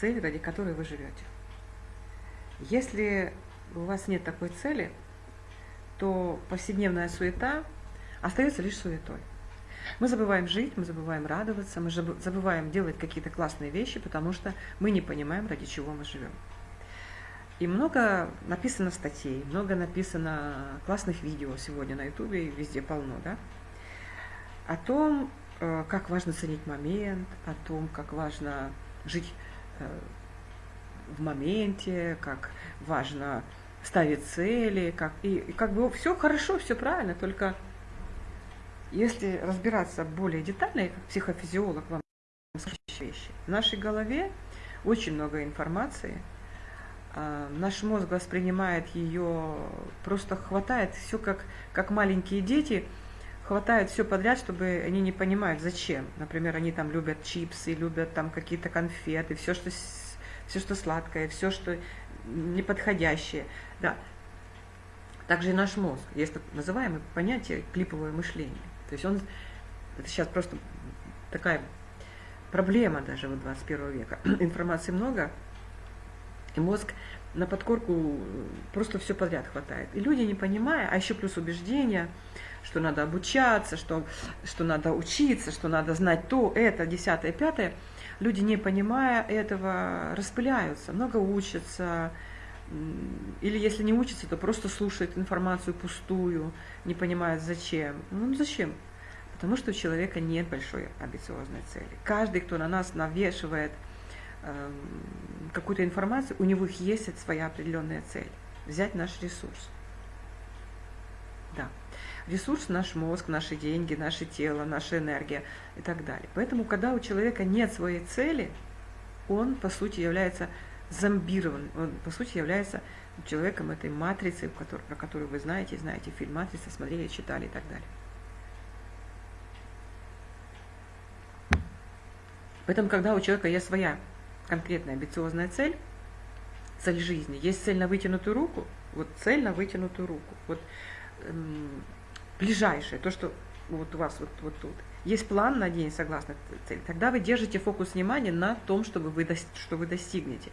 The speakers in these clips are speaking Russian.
цель, ради которой вы живете. Если у вас нет такой цели, то повседневная суета остается лишь суетой. Мы забываем жить, мы забываем радоваться, мы забываем делать какие-то классные вещи, потому что мы не понимаем, ради чего мы живем. И много написано статей, много написано классных видео сегодня на ютубе, везде полно, да, о том, э, как важно ценить момент, о том, как важно жить в моменте, как важно ставить цели, как, и, и как бы все хорошо, все правильно, только если разбираться более детально, как психофизиолог вам вещи, в нашей голове очень много информации, а, наш мозг воспринимает ее, просто хватает все как, как маленькие дети, хватает все подряд, чтобы они не понимают, зачем. Например, они там любят чипсы, любят там какие-то конфеты, все, что, все, что сладкое, все, что неподходящее. Да. Также и наш мозг. Есть так называемое понятие клиповое мышление. То есть он, это сейчас просто такая проблема даже вот 21 века. Информации много, и мозг на подкорку просто все подряд хватает. И люди, не понимая, а еще плюс убеждения, что надо обучаться, что, что надо учиться, что надо знать то, это, десятое, пятое, люди, не понимая этого, распыляются, много учатся, или если не учатся, то просто слушают информацию пустую, не понимают зачем. Ну зачем? Потому что у человека нет большой амбициозной цели. Каждый, кто на нас навешивает э, какую-то информацию, у него есть своя определенная цель. Взять наш ресурс. Да. Ресурс – наш мозг, наши деньги, наше тело, наша энергия и так далее. Поэтому, когда у человека нет своей цели, он, по сути, является зомбирован, он, по сути, является человеком этой матрицы, про которую вы знаете, знаете фильм «Матрица», смотрели, читали и так далее. Поэтому, когда у человека есть своя конкретная амбициозная цель, цель жизни, есть цель на вытянутую руку, вот цель на вытянутую руку, вот эм, ближайшее, то, что вот у вас вот, вот тут, есть план на день согласно цели, тогда вы держите фокус внимания на том, чтобы вы, что вы достигнете.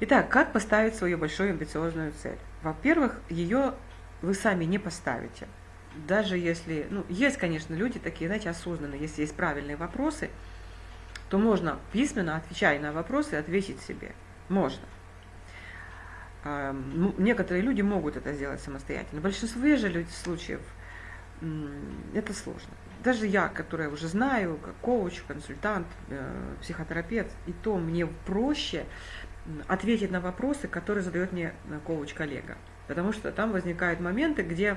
Итак, как поставить свою большую амбициозную цель? Во-первых, ее вы сами не поставите. Даже если, ну, есть, конечно, люди такие, знаете, осознанные, если есть правильные вопросы, то можно письменно, отвечая на вопросы, ответить себе. Можно. Ну, некоторые люди могут это сделать самостоятельно. В большинстве же случаев это сложно. Даже я, которая уже знаю, как коуч, консультант, э, психотерапевт, и то мне проще ответить на вопросы, которые задает мне э, коуч-коллега. Потому что там возникают моменты, где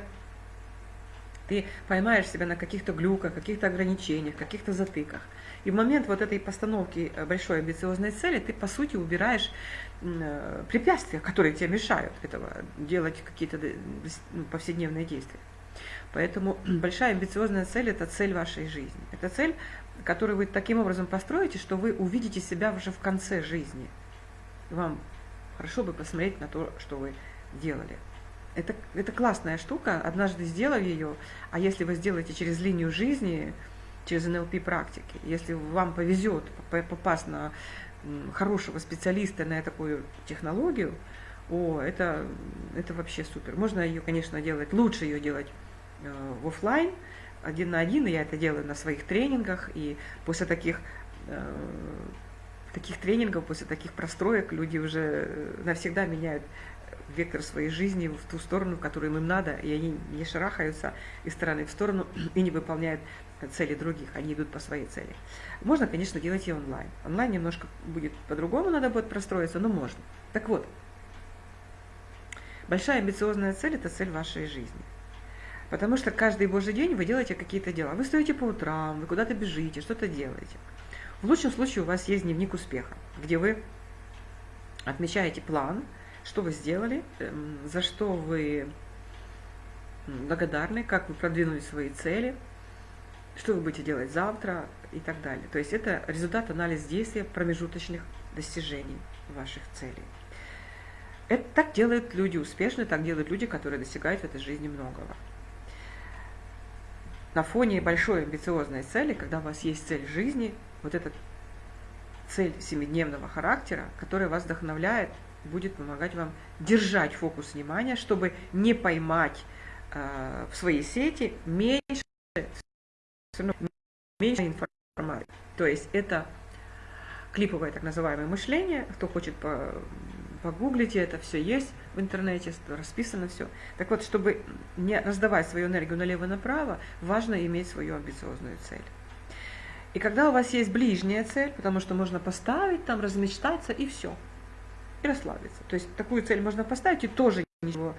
ты поймаешь себя на каких-то глюках, каких-то ограничениях, каких-то затыках. И в момент вот этой постановки э, большой амбициозной цели ты, по сути, убираешь э, препятствия, которые тебе мешают этого делать какие-то ну, повседневные действия. Поэтому большая амбициозная цель – это цель вашей жизни. Это цель, которую вы таким образом построите, что вы увидите себя уже в конце жизни. Вам хорошо бы посмотреть на то, что вы делали. Это, это классная штука, однажды сделав ее, а если вы сделаете через линию жизни, через НЛП практики, если вам повезет попасть на хорошего специалиста на такую технологию, о, это, это вообще супер. Можно ее, конечно, делать, лучше ее делать э, в офлайн, один на один, и я это делаю на своих тренингах, и после таких э, таких тренингов, после таких простроек люди уже навсегда меняют вектор своей жизни в ту сторону, в которую им надо, и они не шарахаются из стороны в сторону и не выполняют цели других, они идут по своей цели. Можно, конечно, делать и онлайн. Онлайн немножко будет по-другому, надо будет простроиться, но можно. Так вот, большая амбициозная цель – это цель вашей жизни. Потому что каждый божий день вы делаете какие-то дела. Вы стоите по утрам, вы куда-то бежите, что-то делаете. В лучшем случае у вас есть дневник успеха, где вы отмечаете план, что вы сделали, эм, за что вы благодарны, как вы продвинули свои цели, что вы будете делать завтра и так далее. То есть это результат анализ действия промежуточных достижений ваших целей. Это так делают люди успешные, так делают люди, которые достигают в этой жизни многого. На фоне большой амбициозной цели, когда у вас есть цель жизни, вот эта цель семидневного характера, которая вас вдохновляет, будет помогать вам держать фокус внимания, чтобы не поймать э, в своей сети меньше, меньше информации. То есть это клиповое так называемое мышление. Кто хочет по, погуглите, это все есть в интернете, расписано все. Так вот, чтобы не раздавать свою энергию налево и направо, важно иметь свою амбициозную цель. И когда у вас есть ближняя цель, потому что можно поставить, там размечтаться и все, и расслабиться. То есть такую цель можно поставить и тоже ничего,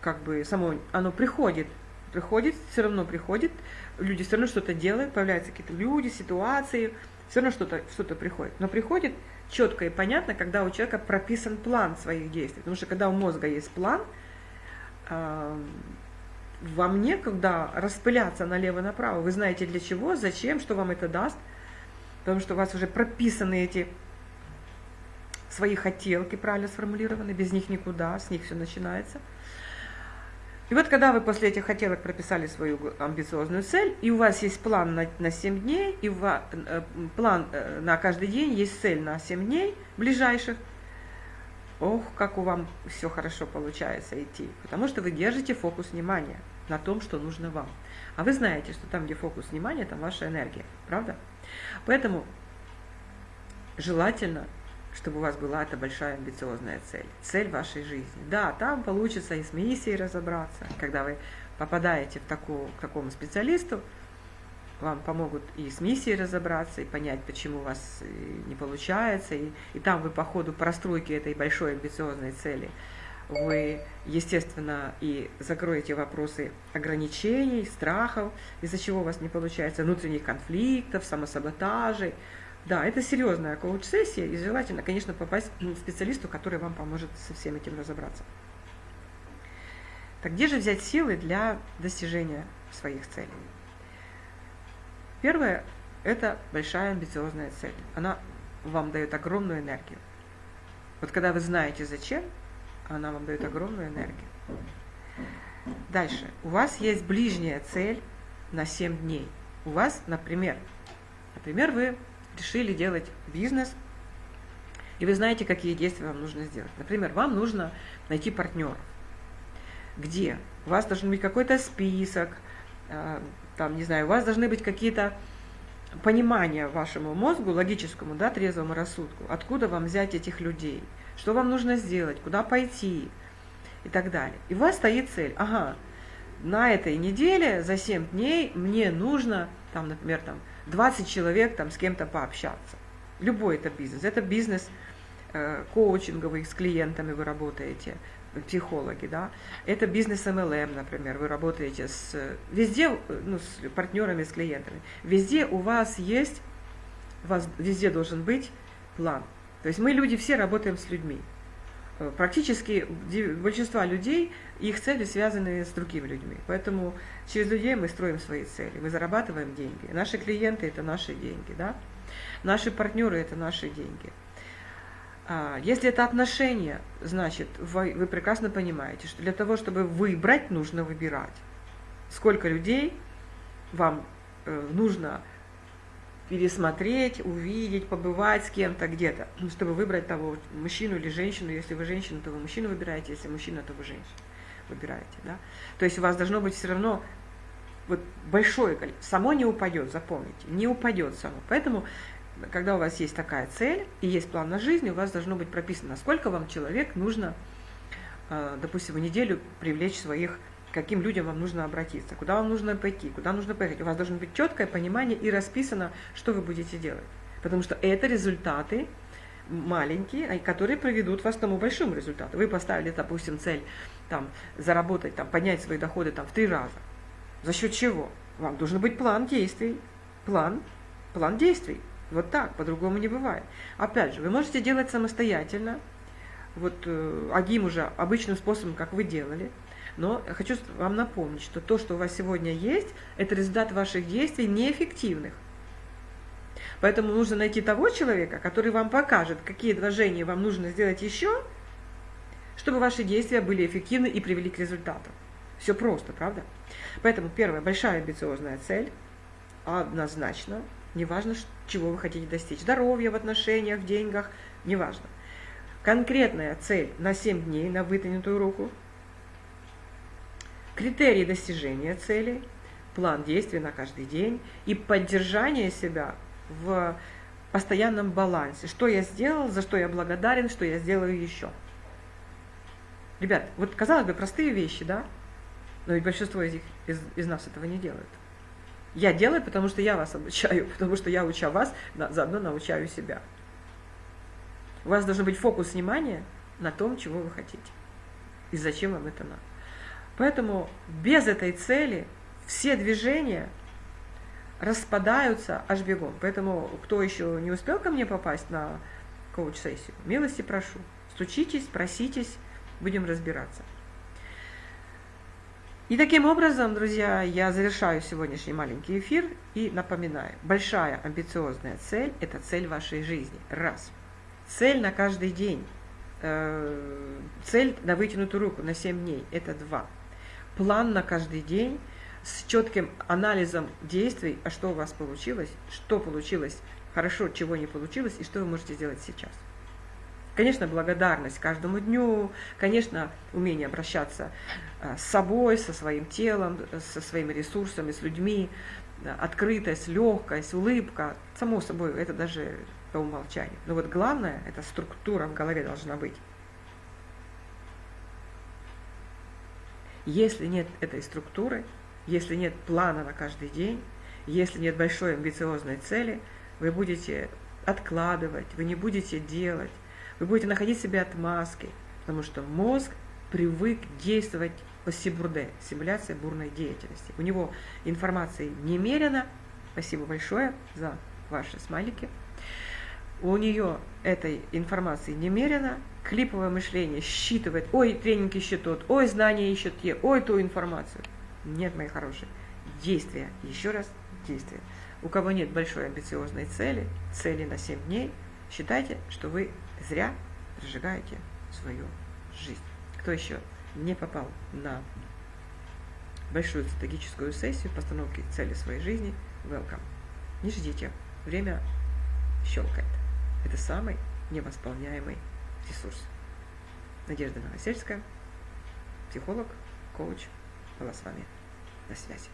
как бы само, оно приходит, приходит, все равно приходит, люди все равно что-то делают, появляются какие-то люди, ситуации, все равно что-то что, -то, приходит. Но приходит четко и понятно, когда у человека прописан план своих действий. Потому что когда у мозга есть план, вам некогда распыляться налево-направо. Вы знаете для чего, зачем, что вам это даст. Потому что у вас уже прописаны эти свои хотелки, правильно сформулированы, без них никуда, с них все начинается. И вот когда вы после этих хотелок прописали свою амбициозную цель, и у вас есть план на, на 7 дней, и у вас, э, план э, на каждый день, есть цель на 7 дней ближайших, ох, как у вам все хорошо получается идти, потому что вы держите фокус внимания на том, что нужно вам. А вы знаете, что там, где фокус внимания, там ваша энергия, правда? Поэтому желательно, чтобы у вас была эта большая амбициозная цель, цель вашей жизни. Да, там получится и с миссией разобраться, когда вы попадаете в такую, к такому специалисту, вам помогут и с миссией разобраться, и понять, почему у вас э, не получается, и, и там вы по ходу простройки этой большой амбициозной цели вы, естественно, и закроете вопросы ограничений, страхов, из-за чего у вас не получается, внутренних конфликтов, самосаботажей. Да, это серьезная коуч-сессия, и желательно, конечно, попасть к специалисту, который вам поможет со всем этим разобраться. Так где же взять силы для достижения своих целей? Первое – это большая амбициозная цель. Она вам дает огромную энергию. Вот когда вы знаете зачем, она вам дает огромную энергию. Дальше. У вас есть ближняя цель на 7 дней. У вас, например, например, вы решили делать бизнес, и вы знаете, какие действия вам нужно сделать. Например, вам нужно найти партнеров. Где? У вас должен быть какой-то список, а, там, не знаю, у вас должны быть какие-то понимания вашему мозгу, логическому, да, трезвому рассудку, откуда вам взять этих людей – что вам нужно сделать, куда пойти и так далее. И у вас стоит цель, ага, на этой неделе за 7 дней мне нужно, там, например, там, 20 человек там, с кем-то пообщаться. Любой это бизнес. Это бизнес э, коучинговый, с клиентами вы работаете, психологи, да. Это бизнес MLM, например, вы работаете с, везде, ну, с партнерами, с клиентами. Везде у вас есть, у вас везде должен быть план. То есть мы люди все работаем с людьми. Э, практически большинство людей, их цели связаны с другими людьми. Поэтому через людей мы строим свои цели, мы зарабатываем деньги. Наши клиенты – это наши деньги, да? Наши партнеры – это наши деньги. А, если это отношения, значит, вы, вы прекрасно понимаете, что для того, чтобы выбрать, нужно выбирать. Сколько людей вам э, нужно пересмотреть, увидеть, побывать с кем-то где-то, ну, чтобы выбрать того мужчину или женщину. Если вы женщина, то вы мужчину выбираете, если мужчина, то вы женщину выбираете. Да? То есть у вас должно быть все равно вот большое количество. Само не упадет, запомните, не упадет само. Поэтому, когда у вас есть такая цель и есть план на жизнь, у вас должно быть прописано, сколько вам человек нужно, э, допустим, в неделю привлечь своих каким людям вам нужно обратиться, куда вам нужно пойти, куда нужно поехать. У вас должно быть четкое понимание и расписано, что вы будете делать. Потому что это результаты маленькие, которые приведут вас к тому большому результату. Вы поставили, допустим, цель там, заработать, там, поднять свои доходы там, в три раза. За счет чего? Вам должен быть план действий. План, план действий. Вот так, по-другому не бывает. Опять же, вы можете делать самостоятельно, вот э, Агим уже обычным способом, как вы делали, но хочу вам напомнить, что то, что у вас сегодня есть, это результат ваших действий неэффективных. Поэтому нужно найти того человека, который вам покажет, какие движения вам нужно сделать еще, чтобы ваши действия были эффективны и привели к результату. Все просто, правда? Поэтому первая большая амбициозная цель, однозначно, неважно, чего вы хотите достичь. Здоровья в отношениях, в деньгах, неважно. Конкретная цель на 7 дней на вытянутую руку. Критерии достижения цели, план действий на каждый день и поддержание себя в постоянном балансе. Что я сделал, за что я благодарен, что я сделаю еще. Ребят, вот казалось бы, простые вещи, да? Но ведь большинство из, них, из, из нас этого не делают. Я делаю, потому что я вас обучаю, потому что я уча вас, заодно научаю себя. У вас должен быть фокус внимания на том, чего вы хотите. И зачем вам это надо. Поэтому без этой цели все движения распадаются аж бегом. Поэтому, кто еще не успел ко мне попасть на коуч-сессию, милости прошу. Стучитесь, проситесь, будем разбираться. И таким образом, друзья, я завершаю сегодняшний маленький эфир и напоминаю, большая амбициозная цель – это цель вашей жизни. Раз. Цель на каждый день. Э, цель на вытянутую руку на 7 дней – это два. План на каждый день с четким анализом действий, а что у вас получилось, что получилось хорошо, чего не получилось и что вы можете сделать сейчас. Конечно, благодарность каждому дню, конечно, умение обращаться э, с собой, со своим телом, со своими ресурсами, с людьми, открытость, легкость, улыбка. Само собой, это даже по умолчанию. Но вот главное, это структура в голове должна быть. Если нет этой структуры, если нет плана на каждый день, если нет большой амбициозной цели, вы будете откладывать, вы не будете делать, вы будете находить себе отмазки, потому что мозг привык действовать по сибурде, симуляция бурной деятельности. У него информации немерено. Спасибо большое за ваши смайлики. У нее этой информации немерено. Клиповое мышление считывает, ой, тренинг ищет тот, ой, знания ищет те, ой, ту информацию. Нет, мои хорошие. Действия. Еще раз, действия. У кого нет большой амбициозной цели, цели на 7 дней, считайте, что вы зря прожигаете свою жизнь. Кто еще не попал на большую стратегическую сессию постановки цели своей жизни, welcome. Не ждите, время щелкает. Это самый невосполняемый ресурс. Надежда Новосельская, психолог, коуч, была с вами на связи.